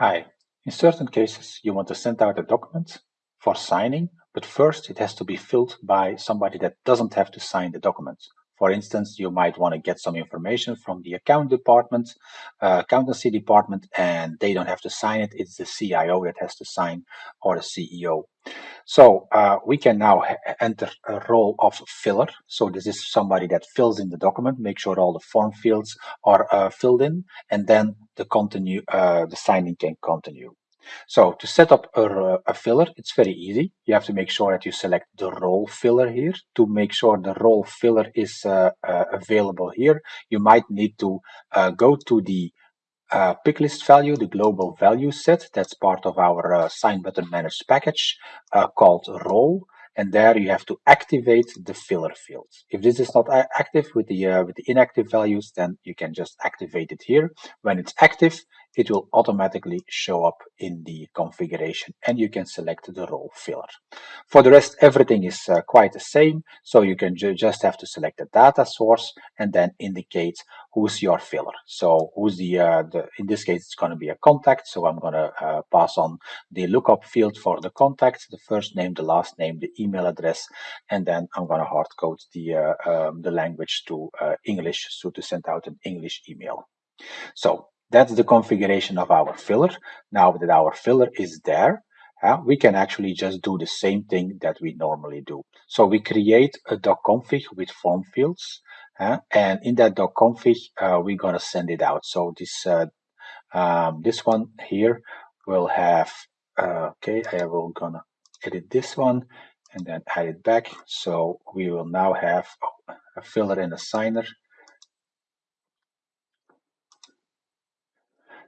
Hi. In certain cases, you want to send out a document for signing, but first it has to be filled by somebody that doesn't have to sign the document. For instance, you might want to get some information from the account department, uh, accountancy department, and they don't have to sign it. It's the CIO that has to sign or the CEO. So uh, we can now enter a role of filler. So this is somebody that fills in the document, make sure all the form fields are uh, filled in, and then the continue, uh, the signing can continue. So to set up a, a, filler, it's very easy. You have to make sure that you select the role filler here. To make sure the role filler is uh, uh, available here, you might need to uh, go to the uh, pick list value, the global value set. That's part of our uh, sign button managed package uh, called role. And there you have to activate the filler field. If this is not active with the uh, with the inactive values, then you can just activate it here. When it's active, it will automatically show up in the configuration and you can select the role filler. For the rest, everything is uh, quite the same. So you can ju just have to select the data source and then indicate who's your filler. So who's the, uh, the in this case, it's going to be a contact. So I'm going to uh, pass on the lookup field for the contact, the first name, the last name, the email address, and then I'm going to hard code the, uh, um, the language to uh, English, so to send out an English email. So that's the configuration of our filler. Now that our filler is there, uh, we can actually just do the same thing that we normally do. So we create a .config with form fields, uh, and in that .config, uh, we're gonna send it out. So this uh, um, this one here will have, uh, okay, I will gonna edit this one and then add it back. So we will now have a filler and a signer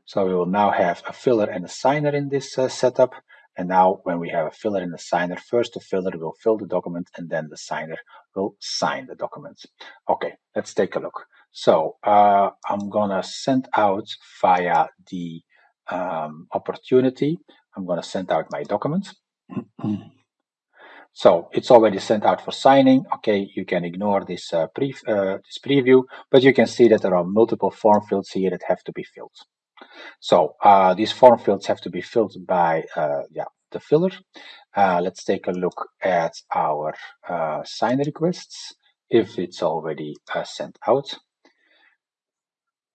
So we will now have a filler and a signer in this uh, setup. And now when we have a filler and a signer, first the filler will fill the document and then the signer will sign the document. Okay, let's take a look. So uh, I'm gonna send out via the um, opportunity. I'm gonna send out my document. So it's already sent out for signing. Okay, you can ignore this, uh, pre uh, this preview, but you can see that there are multiple form fields here that have to be filled. So uh, these form fields have to be filled by uh, yeah, the filler. Uh, let's take a look at our uh, sign requests if it's already uh, sent out.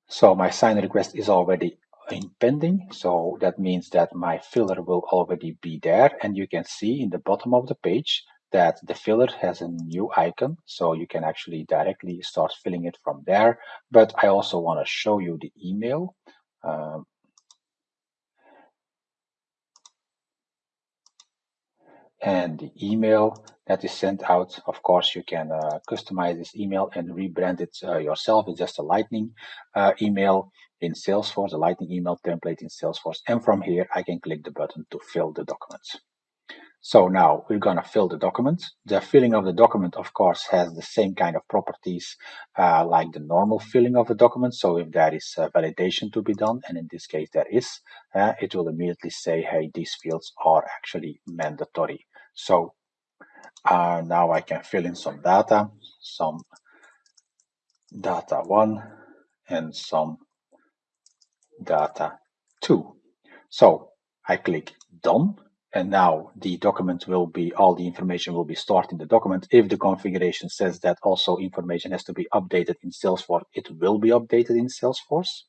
So my sign request is already in pending. So that means that my filler will already be there. And you can see in the bottom of the page that the filler has a new icon. So you can actually directly start filling it from there. But I also want to show you the email. Um, and the email that is sent out. Of course, you can uh, customize this email and rebrand it uh, yourself. It's just a Lightning uh, email in Salesforce, a Lightning email template in Salesforce. And from here, I can click the button to fill the documents. So now we're going to fill the document. The filling of the document, of course, has the same kind of properties uh, like the normal filling of a document. So if there is validation to be done, and in this case there is, uh, it will immediately say, hey, these fields are actually mandatory. So uh, now I can fill in some data, some data one and some data two. So I click done and now the document will be, all the information will be stored in the document. If the configuration says that also information has to be updated in Salesforce, it will be updated in Salesforce.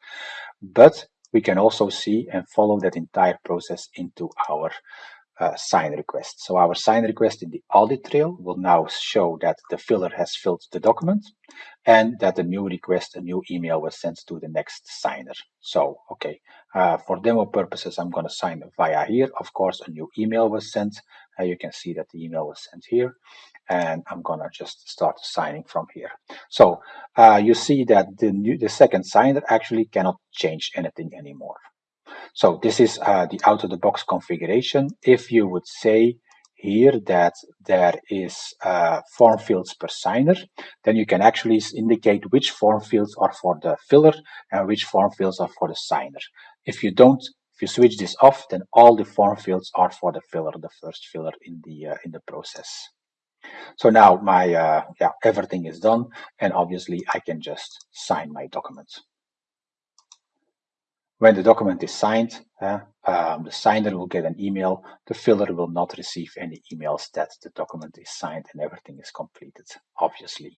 But we can also see and follow that entire process into our uh, sign request. So our sign request in the audit trail will now show that the filler has filled the document and that the new request, a new email was sent to the next signer. So, okay, uh, for demo purposes, I'm going to sign via here. Of course, a new email was sent. Uh, you can see that the email was sent here and I'm going to just start signing from here. So uh, you see that the new, the second signer actually cannot change anything anymore. So this is uh, the out-of-the-box configuration. If you would say here that there is uh, form fields per signer, then you can actually indicate which form fields are for the filler and which form fields are for the signer. If you don't, if you switch this off, then all the form fields are for the filler, the first filler in the uh, in the process. So now my uh, yeah everything is done, and obviously I can just sign my documents. When the document is signed, uh, um, the signer will get an email. The filler will not receive any emails that the document is signed and everything is completed, obviously.